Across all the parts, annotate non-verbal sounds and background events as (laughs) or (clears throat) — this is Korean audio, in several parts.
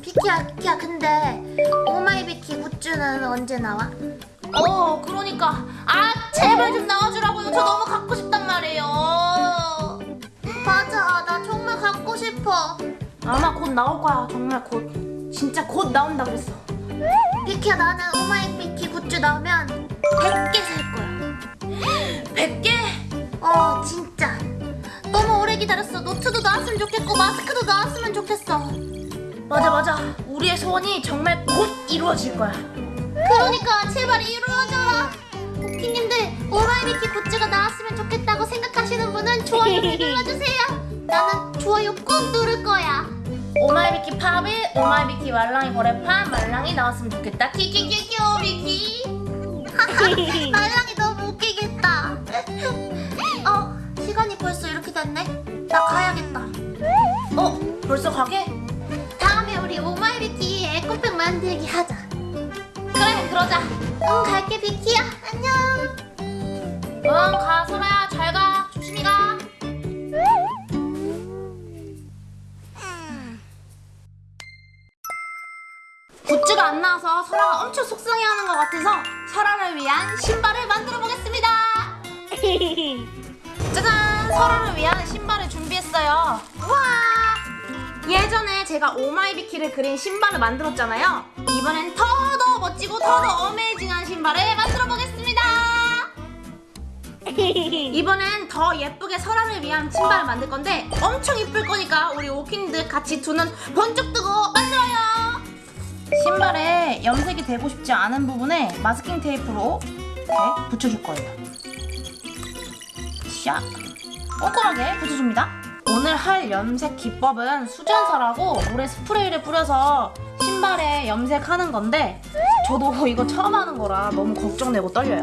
비키야 비키야 근데 오마이비키 goods는 언제 나와? 어 그러니까. 아 제발 좀 나와주라고요. 저 너무 갖고 싶단 말이에요. 맞아 나 정말 갖고 싶어. 아마 곧 나올 거야. 정말 곧. 진짜 곧 나온다 그랬어. 비키야 나는 오마이비키 굿즈 나오면 100개 살 거야. (gasps) 100개? 어 진짜. 너무 오래 기다렸어. 노트도 나왔으면 좋겠고 마스크도 나왔으면 좋겠어 맞아 맞아. 우리의 소원이 정말 곧 이루어질 거야. 그러니까 제발 이루어져라. 오키님들 오마이비키 goods가 나왔으면 좋겠다고 생각하시는 분은 좋아요를 눌러주세요. 나는 좋아요 꾹 누를 거야. 오마이비키 pop it 오마이비키 말랑이 거래판 말랑이 나왔으면 좋겠다. 키키키키 오비키. (laughs) 말랑이 너무 웃기겠다. 어 시간이 벌써 이렇게 됐네. 나 가야겠다. 어? 벌써 가게? 만들기 하자. 그래 그러자. 응 갈게 비키야. 안녕. 응가 소라야. 잘 가. 조심히 가. 굿즈가 안 나와서 설아가 엄청 속상해하는 것 같아서 설아를 위한 신발을 만들어 보겠습니다. (laughs) 짜잔! 설아를 위한 신발을 준비했어요. 와! 예전에 제가 오마이비키를 그린 신발을 만들었잖아요. 이번엔 더더 멋지고 더더 어메이징한 신발을 만들어 보겠습니다. (laughs) 이번엔 더 예쁘게 설아를 위한 신발을 만들 건데 엄청 이쁠 거니까 우리 오키님들 같이 두 눈 번쩍 뜨고 만들어요. 신발에 염색이 되고 싶지 않은 부분에 마스킹 테이프로 이렇게 붙여줄 거예요. 샥. 꼼꼼하게 붙여줍니다 오늘 할 염색 기법은 수전설하고 물에 스프레이를 뿌려서 신발에 염색하는 건데 저도 (laughs) 이거 처음 하는 거라 너무 걱정되고 떨려요.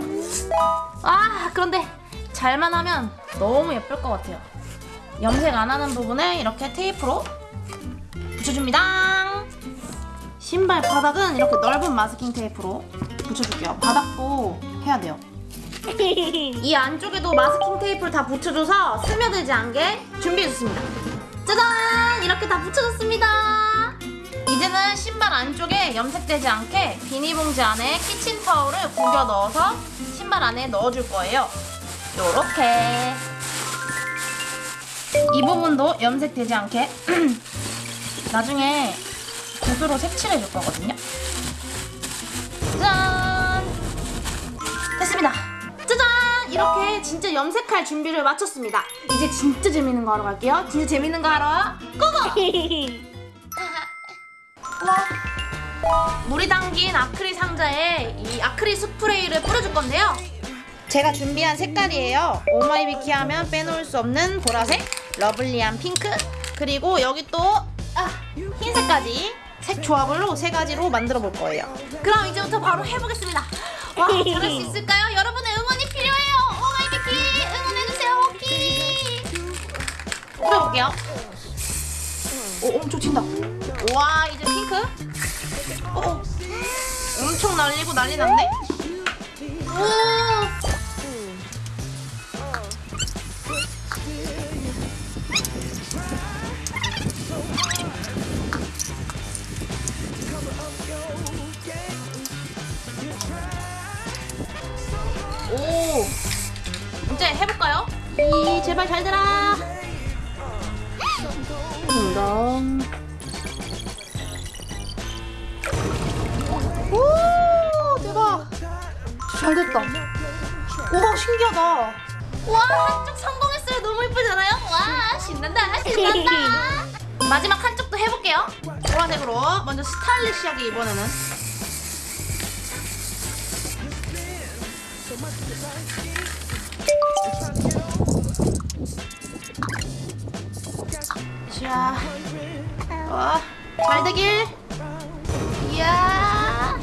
아 그런데 잘만 하면 너무 예쁠 것 같아요. 염색 안 하는 부분에 이렇게 테이프로 붙여줍니다. 신발 바닥은 이렇게 넓은 마스킹 테이프로 붙여줄게요. 바닥도 해야 돼요 (laughs) 이 안쪽에도 마스킹 테이프를 다 붙여줘서 스며들지 않게 준비해줬습니다. 짜잔! 이렇게 다 붙여줬습니다. 이제는 신발 안쪽에 염색되지 않게 비닐봉지 안에 키친타올을 구겨 넣어서 신발 안에 넣어줄 거예요. 요렇게. 이 부분도 염색되지 않게 (clears throat) 나중에 붓으로 색칠해 줄 거거든요. 짠 됐습니다 이렇게 진짜 염색할 준비를 마쳤습니다. 이제 진짜 재밌는 거 하러 갈게요. 진짜 재밌는 거 하러 고고! 물이 담긴 아크릴 상자에 이 아크릴 스프레이를 뿌려줄 건데요. 제가 준비한 색깔이에요. 오마이비키 하면 빼놓을 수 없는 보라색 lovely한 핑크 그리고 여기 또 아, 흰색까지 색 조합으로 세 가지로 만들어 볼 거예요. 그럼 이제부터 바로 해보겠습니다. 와 잘할 수 있을까요? 여러분의 응원 뿌려볼게요. 오 엄청 튄다. 와 이제 핑크? 오 엄청 날리고 난리 났네. 오! 오! 이제 해볼까요? 이 제발 잘 딩동 오 대박. 잘 됐다. 와 신기하다. 와 한쪽 성공했어요. 너무 예쁘잖아요? 와 신난다 신난다. (laughs) 마지막 한쪽도 해볼게요. 보라색으로 먼저 스타일리시하게 이번에는 자, 와, 잘 되길. 이야.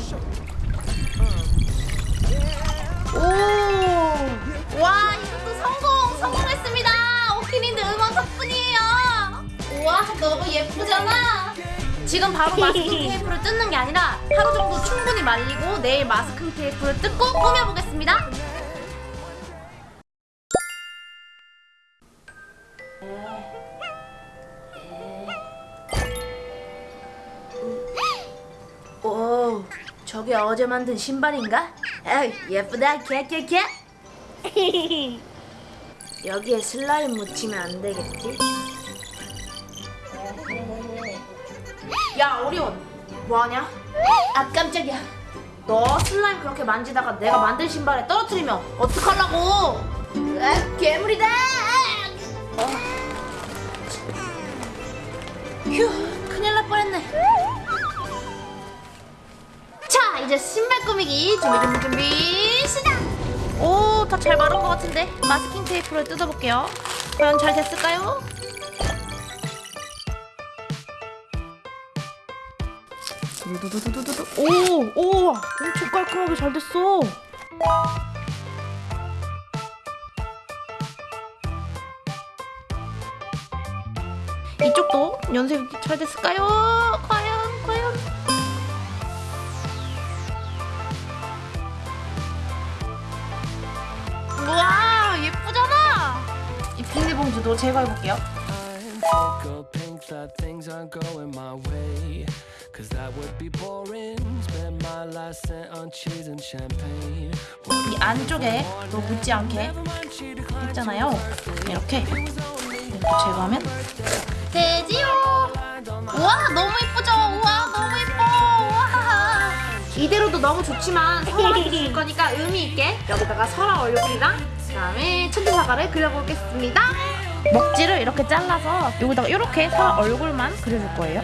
오, 와, 이것도 성공, 성공했습니다. 오키님들 응원 덕분이에요. 우와, 너무 예쁘잖아. 지금 바로 마스킹 (laughs) 테이프를 뜯는 게 아니라 하루 정도 충분히 말리고 내일 마스킹 테이프를 뜯고 꾸며보겠습니다. 저게 어제 만든 신발인가? 에이, 예쁘다, 개개개. (laughs) 여기에 슬라임 묻히면 안 되겠지? 야, 오리온, 뭐하냐? 아, 깜짝이야. 너 슬라임 그렇게 만지다가 내가 만든 신발에 떨어뜨리면 어떡하려고? 아, 괴물이다! 어. 휴, 큰일 날 뻔했네. 자, 이제 신발 꾸미기 준비 준비 준비 시작! 오, 다 잘 마른 것 같은데 마스킹 테이프를 뜯어볼게요. 과연 잘 됐을까요? 두두두두두두. 오, 오, 엄청 깔끔하게 잘 됐어. 이쪽도 연색이 잘 됐을까요? 비닐봉지도 제거해볼게요. 이 안쪽에 또 묻지 않게. 했잖아요. 이렇게 이렇게 제거하면 되지요. 우와 너무 예쁘죠? 우와 너무 예뻐. 우와. 이대로도 너무 좋지만 설아한테 줄 거니까 의미 있게 여기다가 설아 얼굴이랑 그다음에 천지 사과를 그려보겠습니다. 먹지를 이렇게 잘라서 여기다가 이렇게 설아 얼굴만 그려줄 거예요.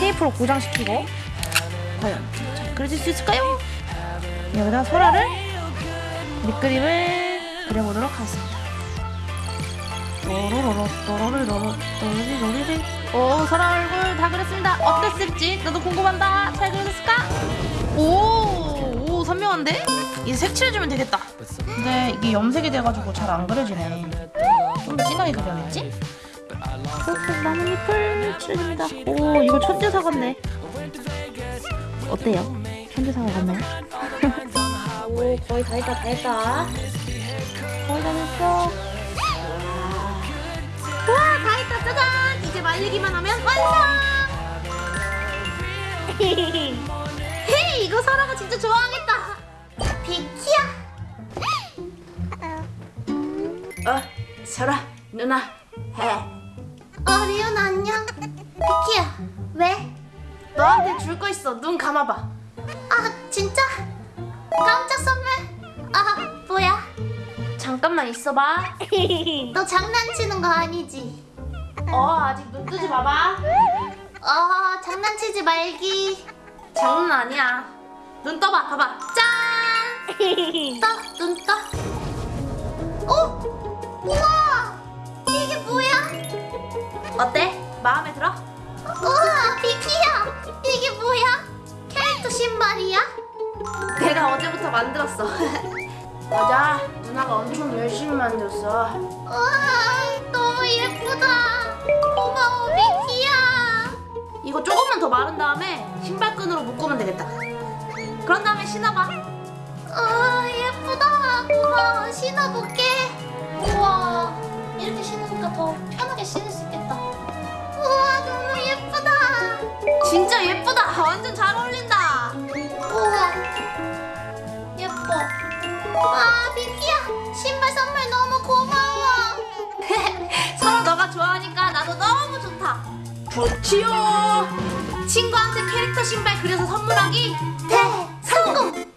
테이프로 고정시키고 과연 잘 그려질 수 있을까요? 여기다가 설아를 밑그림을 그려보도록 하겠습니다. 오 설아 얼굴 다 그렸습니다. 어땠을지 너도 궁금한다. 잘 그려졌을까? 오, 오 선명한데? 이제 색칠해주면 되겠다. 근데 이게 염색이 돼가지고 잘 안 그려지네. 좀 진하게 그려야겠지? 펄펄 나뭇잎을 칠해줍니다. 오 이거 천재사 같네. 어때요? 천재사가 같나요? (laughs) 오 거의 다 했다 다 했다. 거의 다 했어. 와, 다 했다, 짜잔! 이제 말리기만 하면 완성! (laughs) 헤이, 이거 설아가 진짜 좋아하겠다! 비키야! 어, 설아, 누나, 해. 어 리온 안녕. 비키야 왜? 너한테 줄 거 있어, 눈 감아봐. 아 진짜? 깜짝 선물? 아 뭐야? 잠깐만 있어봐. (laughs) 너 장난치는 거 아니지? 어, 아직 눈 뜨지 마봐. 어 장난치지 말기. 장난 아니야. 눈 떠봐, 봐봐. 짠! (laughs) 떠, 눈 떠. 어? 우와! 이게 뭐야? 어때? 마음에 들어? 우와, 비키야! 이게 뭐야? 캐릭터 신발이야? 내가 어제부터 만들었어. (laughs) 맞아, 누나가 엄청 열심히 만들었어. 우와, 너무 예쁘다. 고마워, 비키야. 이거 조금만 더 마른 다음에 신발끈으로 묶으면 되겠다. 그런 다음에 신어봐. 우와, 예쁘다. 고마워, 신어볼게. 우와, 이렇게 신으니까 더 편하게 신을 수 있겠다. 우와, 너무 예쁘다. 진짜 예쁘다. 완전 잘 어울린다. 우와 예뻐 아 비키야 신발 선물 너무 고마워 (laughs) 서로 너가 좋아하니까 나도 너무 좋다. 좋지요. 친구한테 캐릭터 신발 그려서 선물하기 대 성공